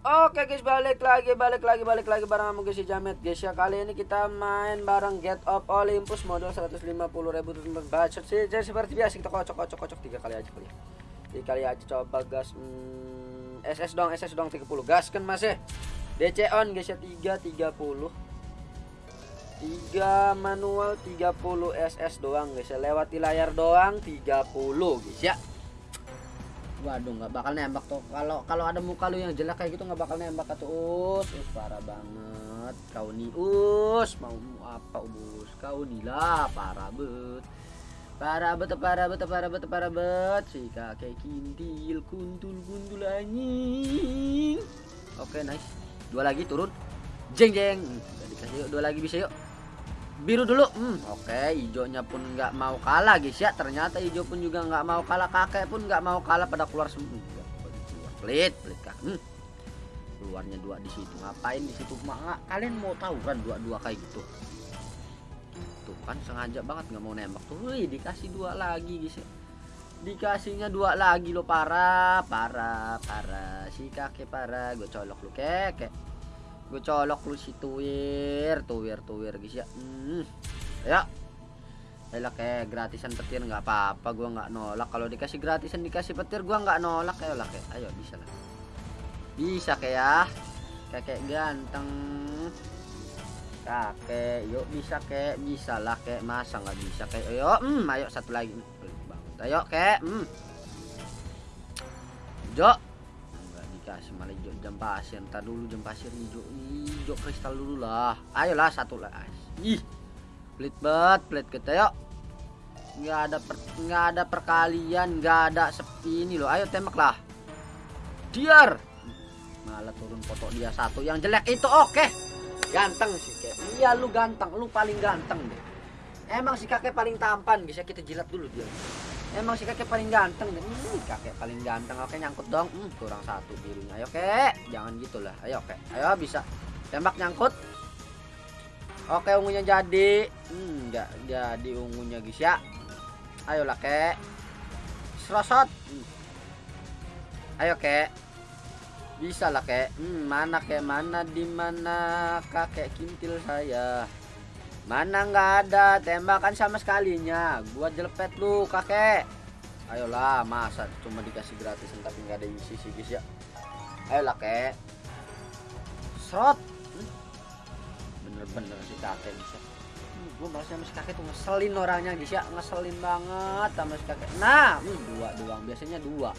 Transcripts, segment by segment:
Oke guys balik lagi balik lagi balik lagi bareng sama gue si Jamet. Guys ya kali ini kita main bareng Get of Olympus modal 150 ribu terus bacot sih jadi seperti biasa kita kocok kocok kocok tiga kali aja kali ya tiga kali aja coba gas hmm, SS dong SS dong 30 gas kan masih DC on guys ya 3 30 3 manual 30 SS doang guys ya. Lewati layar doang 30 guys ya Waduh nggak bakal nembak tuh. Kalau kalau ada muka lu yang jelek kayak gitu nggak bakal nembak tuh. Us, us parah banget. Kau nih us mau apa us? Kau nih lah parah bet. Parah bet, parah bet, parah bet, parah bet. Si kakek kintil, kuntul, kuntul anjing. Oke nice. Dua lagi turun. Jeng jeng. Dikasih yuk dua lagi bisa yuk biru dulu. Hmm, oke okay, hijaunya pun nggak mau kalah guys ya. Ternyata hijau pun juga nggak mau kalah kakek pun nggak mau kalah pada keluar semua keluar. Pelit pelit kak. Hmm. keluarnya dua di situ. Ngapain di situ? Mak kalian mau tahu kan dua dua kayak gitu? Tuh kan sengaja banget nggak mau nembak tuh. Wih, dikasih dua lagi guys ya. Dikasihnya dua lagi lo parah parah parah. Si kakek parah gue colok lu kek gue colok lu si tuwir tuwir tuwir guys ya. Hmm. ya. Elah kayak gratisan petir nggak apa-apa gue nggak nolak. Kalau dikasih gratisan dikasih petir gue nggak nolak ya lah kayak ayo bisa lah. Bisa kayak ya. Kakek ganteng. Kakek yuk bisa kayak bisa lah kayak. Masa nggak bisa kayak ayo hmm ayo satu lagi. Ayo kayak hmm. Jo dikasih malah hijau jam pasir. Ntar dulu jam pasir hijau hijau kristal dulu lah. Ayolah satu lah ih pelit banget pelit kita yuk. Nggak ada per, nggak ada perkalian nggak ada sepi ini loh. Ayo tembak lah. Diar. Malah turun foto dia satu. Yang jelek itu oke. Okay. ganteng sih kayak iya lu ganteng. Lu paling ganteng deh. Emang si kakek paling tampan. Bisa kita jilat dulu dia emang si kakek paling ganteng dan ini kakek paling ganteng. Oke nyangkut dong. Hmm, kurang satu birunya. Ayo kek. Jangan gitulah ayo oke ayo bisa. Tembak nyangkut. Oke ungunya jadi. Hmm enggak jadi ungunya guys ya. Ayolah kek. Serosot. Hmm. ayo kek. Bisa lah kek. Hmm, mana kek? Mana di mana kakek kintil saya Mana nggak ada tembakan sama sekalinya. Gua jelepet lu kakek. Ayolah masa cuma dikasih gratis tapi nggak ada isi sih guys ya. Ayolah kek. Serot. Bener-bener si kakek bisa. Hmm, gue merasa sama si kakek tuh ngeselin orangnya guys ya. Ngeselin banget sama si kakek. Nah, hmm, dua doang. Biasanya dua.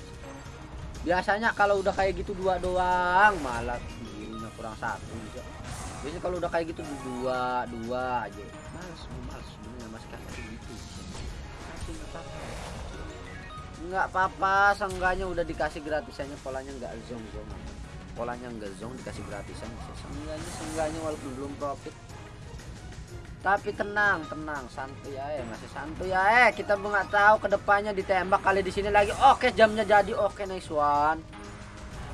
Biasanya kalau udah kayak gitu dua doang malah birunya kurang satu guys ya biasanya kalau udah kayak gitu dua dua aja. Males gue males sebenarnya mas kakak gitu. Kasih nggak apa-apa. Nggak apa-apa seenggaknya udah dikasih gratisannya. Polanya nggak zong zong. Polanya nggak zong dikasih gratisan. Seenggaknya seenggaknya walaupun belum profit. Tapi tenang tenang. Santuy ya masih santuy ya eh kita nggak tahu ke depannya ditembak kali di sini lagi. Oke jamnya jadi. Oke nice one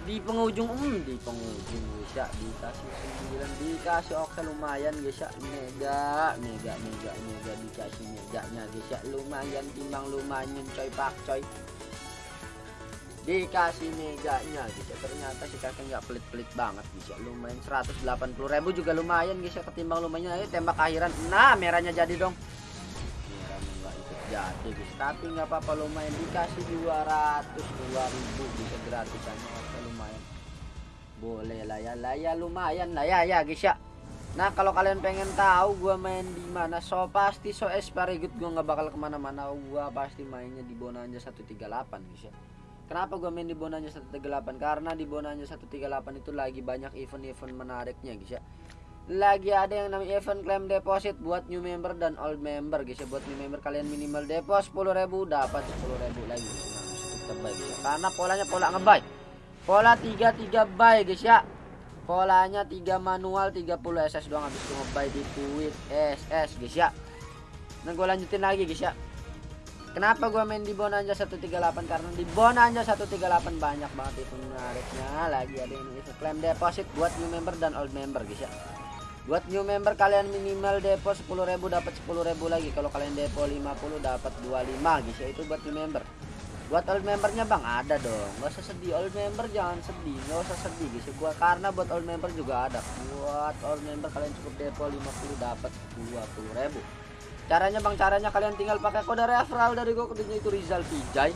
di penghujung um di penghujung bisa dikasih 9 dikasih oke lumayan guys ya mega mega mega mega dikasih meganya guys ya lumayan timbang lumayan coy pak coy. Dikasih meganya guys ya ternyata si kakek nggak pelit-pelit banget guys ya lumayan 180.000 juga lumayan guys ya ketimbang lumayan ayo tembak akhiran. Nah merahnya jadi dong. Merahnya nggak ikut jadi. guys tapi nggak apa-apa lumayan. Dikasih 200 2000 bisa gratisannya boleh lah ya lah ya lumayan lah ya ya guys ya nah kalau kalian pengen tahu gua main di mana so pasti so esparigut gua nggak bakal ke mana-mana. Gua pasti mainnya di Bonanza 138 guys ya kenapa gua main di Bonanza 138 karena di Bonanza 138 itu lagi banyak event-event menariknya guys ya lagi ada yang namanya event claim deposit buat new member dan old member guys ya buat new member kalian minimal deposit 10.000 dapat 10.000 lagi nah, ya. karena polanya pola ngebuy Pola 33 buy guys ya. Polanya 3 manual 30 SS doang habis itu ngebuy di tweet SS guys ya. Nah gue lanjutin lagi guys ya. Kenapa gue main di Bonanza 138 karena di Bonanza 138 banyak banget itu menariknya lagi ada yang claim deposit buat new member dan old member guys ya. Buat new member kalian minimal depo 10.000 dapat 10.000 lagi. Kalau kalian depo 50 dapat 25 guys ya itu buat new member. Buat old membernya bang ada dong. Nggak usah sedih. Old member jangan sedih. Nggak usah sedih guys gua karena buat old member juga ada. Buat old member kalian cukup depo 50 dapat 20 ribu. Caranya bang caranya kalian tinggal pakai kode referral dari gua kodenya itu Rizal Pijay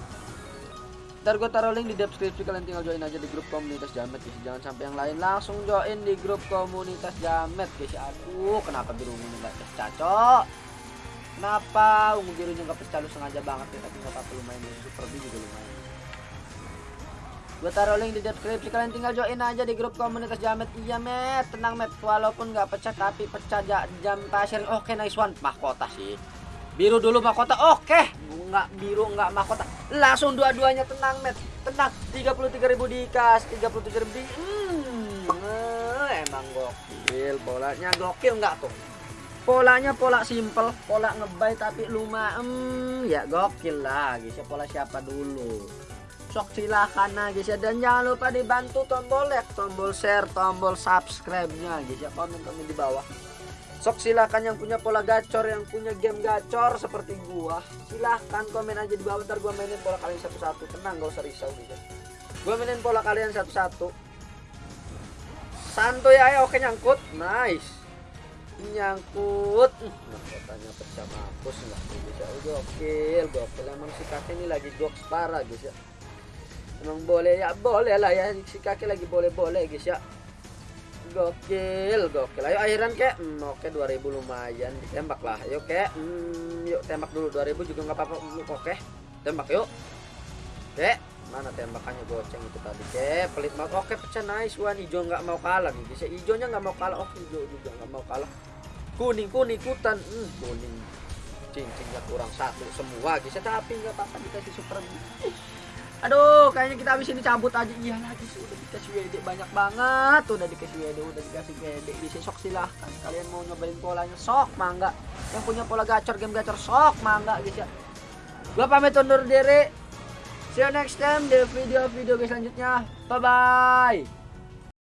Ntar gue taruh link di deskripsi kalian tinggal join aja di grup komunitas Jamet guys. Jangan sampai yang lain langsung join di grup komunitas Jamet guys. Aduh, kenapa biru ini nggak pecah, Kenapa ungu birunya nggak pecah lu sengaja banget ya, tapi nggak apa-apa lumayan super B juga lumayan. Gue taruh link di deskripsi kalian tinggal join aja di grup komunitas Jamet. Iya, Met. Tenang, Met. Walaupun nggak pecah tapi pecah jam pasir. Oke, nice one. Mahkota sih. Biru dulu mahkota. Oke. Nggak biru nggak mahkota langsung dua-duanya tenang met. Tenang. 33.000 dikas 37.000 di hmm, eh, emang gokil. Polanya gokil nggak tuh? Polanya pola simple pola ngebay tapi lumayan hmm, ya gokil lah guys. Ya pola siapa dulu? Sok silahkan nah guys. Ya dan jangan lupa dibantu tombol like tombol share tombol subscribe nya guys. Ya komen komen di bawah Sok silahkan yang punya pola gacor, yang punya game gacor seperti gua. Silahkan komen aja di bawah ntar gua mainin pola kalian satu-satu. Tenang, gak usah risau gitu. Gua mainin pola kalian satu-satu. Santuy aja, oke nyangkut. Nice. Nyangkut. Nah, katanya pecah mampus nggak bisa. Gokil, gokil. Emang si kakek ini lagi goks parah guys ya. Emang boleh ya, boleh lah ya. Si kakek lagi boleh-boleh guys ya gokil gokil. Ayo akhiran kek. Hmm, oke 2000 lumayan. Ditembak lah. Ayo kek. Hmm, yuk tembak dulu. 2000 juga nggak apa-apa. Oke. Tembak yuk. Kek mana tembakannya goceng itu tadi kek? Pelit banget. Oke pecah. Nice one. Hijau nggak mau kalah nih bisa hijaunya nggak mau kalah. Oke hijau juga nggak mau kalah. Kuning kuning ikutan hmm, kuning. Cincinnya kurang satu semua guys tapi nggak apa-apa dikasih super Aduh, kayaknya kita habis ini cabut aja. Iya lagi sih udah dikasih WD banyak banget. Udah dikasih WD, udah dikasih WD. Bisa sok silahkan. Kalian mau nyobain polanya sok mangga. Yang punya pola gacor game gacor sok mangga guys ya. Gua pamit undur diri. See you next time di video-video guys selanjutnya. Bye bye.